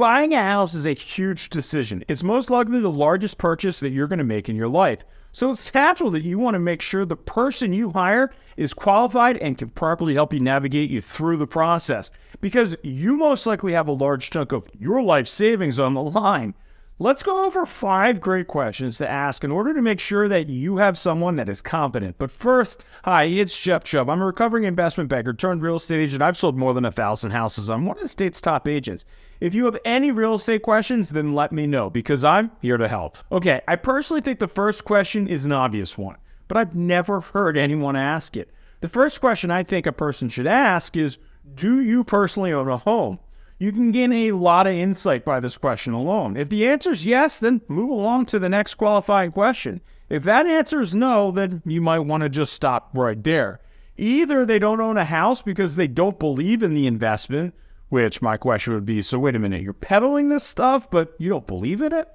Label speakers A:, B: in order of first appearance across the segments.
A: Buying a house is a huge decision. It's most likely the largest purchase that you're going to make in your life. So it's natural that you want to make sure the person you hire is qualified and can properly help you navigate you through the process because you most likely have a large chunk of your life savings on the line. Let's go over five great questions to ask in order to make sure that you have someone that is competent. But first, hi, it's Jeff Chubb. I'm a recovering investment banker turned real estate agent. I've sold more than a thousand houses. I'm one of the state's top agents. If you have any real estate questions, then let me know because I'm here to help. Okay, I personally think the first question is an obvious one, but I've never heard anyone ask it. The first question I think a person should ask is Do you personally own a home? You can gain a lot of insight by this question alone. If the answer is yes, then move along to the next qualifying question. If that answer is no, then you might want to just stop right there. Either they don't own a house because they don't believe in the investment, which my question would be so wait a minute, you're peddling this stuff, but you don't believe in it?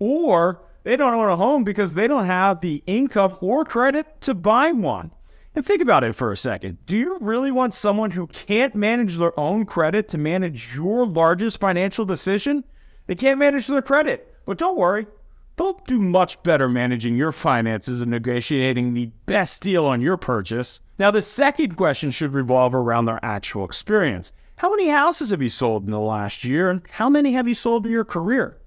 A: Or they don't own a home because they don't have the income or credit to buy one. And think about it for a second. Do you really want someone who can't manage their own credit to manage your largest financial decision? They can't manage their credit. But don't worry, they'll do much better managing your finances and negotiating the best deal on your purchase. Now, the second question should revolve around their actual experience. How many houses have you sold in the last year, and how many have you sold in your career?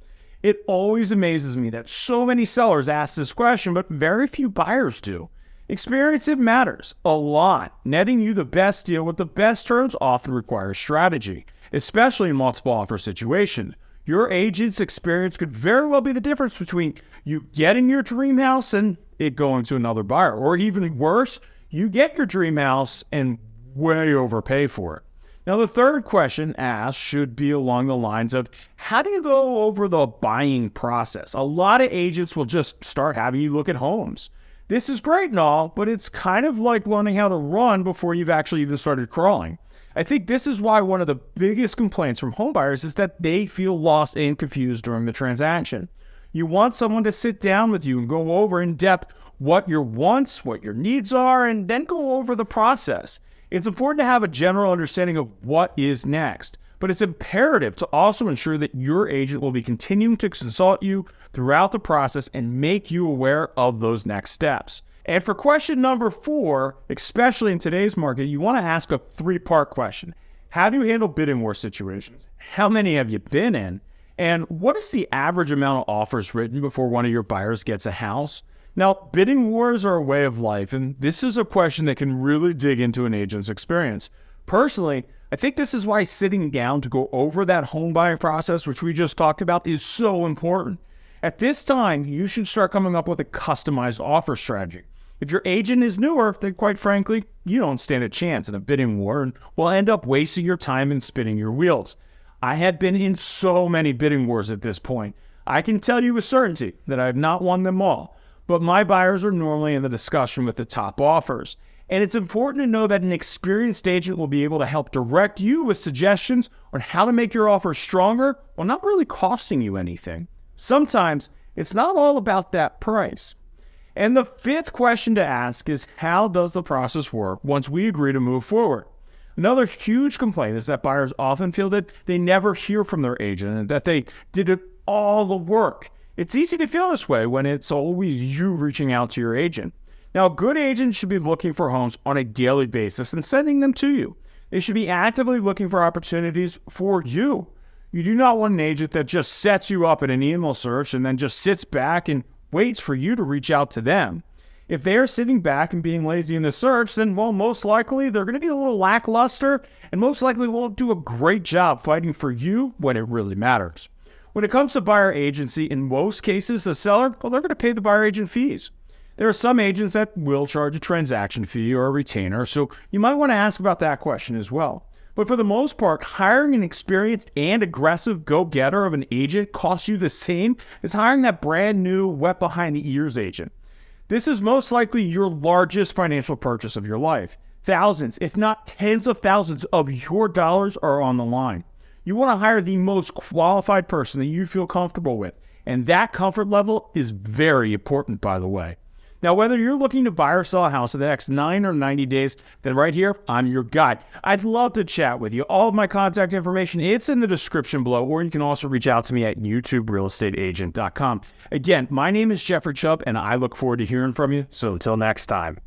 A: It always amazes me that so many sellers ask this question, but very few buyers do. Experience it matters a lot. Netting you the best deal with the best terms often requires strategy, especially in multiple offer situations. Your agent's experience could very well be the difference between you getting your dream house and it going to another buyer, or even worse, you get your dream house and way overpay for it. Now, the third question asked should be along the lines of how do you go over the buying process? A lot of agents will just start having you look at homes. This is great and all, but it's kind of like learning how to run before you've actually even started crawling. I think this is why one of the biggest complaints from homebuyers is that they feel lost and confused during the transaction. You want someone to sit down with you and go over in depth what your wants, what your needs are, and then go over the process. It's important to have a general understanding of what is next but it's imperative to also ensure that your agent will be continuing to consult you throughout the process and make you aware of those next steps. And for question number four, especially in today's market, you want to ask a three part question How do you handle bidding war situations? How many have you been in? And what is the average amount of offers written before one of your buyers gets a house? Now, bidding wars are a way of life, and this is a question that can really dig into an agent's experience. Personally, I think this is why sitting down to go over that home buying process, which we just talked about, is so important. At this time, you should start coming up with a customized offer strategy. If your agent is newer, then quite frankly, you don't stand a chance in a bidding war and will end up wasting your time and spinning your wheels. I have been in so many bidding wars at this point. I can tell you with certainty that I have not won them all, but my buyers are normally in the discussion with the top offers. And it's important to know that an experienced agent will be able to help direct you with suggestions on how to make your offer stronger while not really costing you anything. Sometimes it's not all about that price. And the fifth question to ask is how does the process work once we agree to move forward? Another huge complaint is that buyers often feel that they never hear from their agent and that they did all the work. It's easy to feel this way when it's always you reaching out to your agent. Now, good agents should be looking for homes on a daily basis and sending them to you. They should be actively looking for opportunities for you. You do not want an agent that just sets you up in an email search and then just sits back and waits for you to reach out to them. If they are sitting back and being lazy in the search, then, well, most likely they're going to be a little lackluster and most likely won't do a great job fighting for you when it really matters. When it comes to buyer agency, in most cases, the seller, well, they're going to pay the buyer agent fees. There are some agents that will charge a transaction fee or a retainer, so you might want to ask about that question as well. But for the most part, hiring an experienced and aggressive go getter of an agent costs you the same as hiring that brand new, wet behind the ears agent. This is most likely your largest financial purchase of your life. Thousands, if not tens of thousands of your dollars are on the line. You want to hire the most qualified person that you feel comfortable with. And that comfort level is very important, by the way. Now, whether you're looking to buy or sell a house in the next nine or 90 days, then right here, I'm your guide. I'd love to chat with you. All of my contact information, it's in the description below, or you can also reach out to me at youtuberealestateagent.com. Again, my name is Jeffrey Chubb, and I look forward to hearing from you. So until next time.